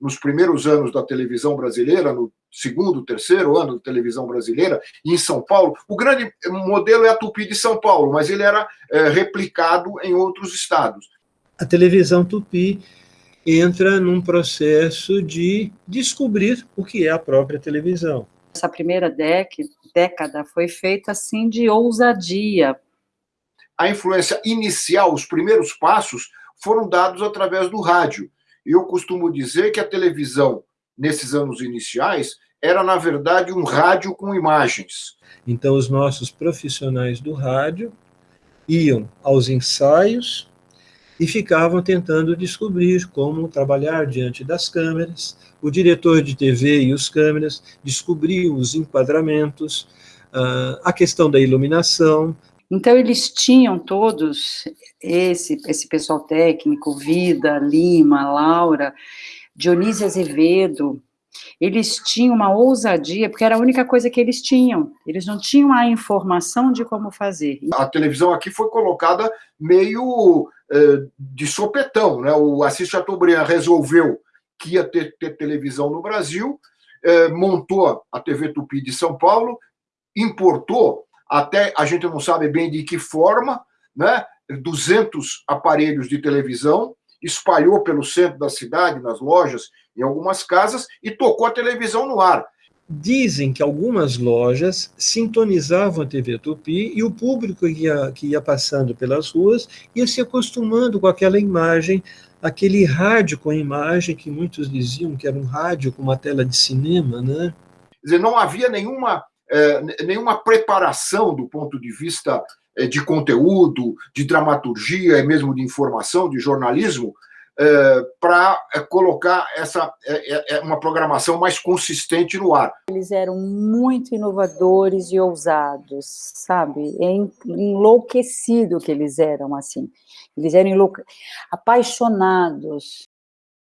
nos primeiros anos da televisão brasileira, no segundo, terceiro ano da televisão brasileira, em São Paulo. O grande modelo é a Tupi de São Paulo, mas ele era é, replicado em outros estados. A televisão Tupi entra num processo de descobrir o que é a própria televisão. Essa primeira década foi feita assim de ousadia. A influência inicial, os primeiros passos, foram dados através do rádio. Eu costumo dizer que a televisão, nesses anos iniciais, era, na verdade, um rádio com imagens. Então, os nossos profissionais do rádio iam aos ensaios e ficavam tentando descobrir como trabalhar diante das câmeras. O diretor de TV e os câmeras descobriam os enquadramentos, ah, a questão da iluminação. Então, eles tinham todos, esse, esse pessoal técnico, Vida, Lima, Laura, Dionísio Azevedo, eles tinham uma ousadia, porque era a única coisa que eles tinham. Eles não tinham a informação de como fazer. A televisão aqui foi colocada meio eh, de sopetão, né? O Assis Chateaubriand resolveu que ia ter, ter televisão no Brasil, eh, montou a TV Tupi de São Paulo, importou, até a gente não sabe bem de que forma, né? 200 aparelhos de televisão, espalhou pelo centro da cidade, nas lojas, em algumas casas, e tocou a televisão no ar. Dizem que algumas lojas sintonizavam a TV Tupi e o público que ia, que ia passando pelas ruas ia se acostumando com aquela imagem, aquele rádio com imagem que muitos diziam que era um rádio com uma tela de cinema, né? Quer dizer, não havia nenhuma, eh, nenhuma preparação do ponto de vista eh, de conteúdo, de dramaturgia, e mesmo de informação, de jornalismo, é, para é, colocar essa é, é, uma programação mais consistente no ar. Eles eram muito inovadores e ousados, sabe? É enlouquecido que eles eram assim. Eles eram apaixonados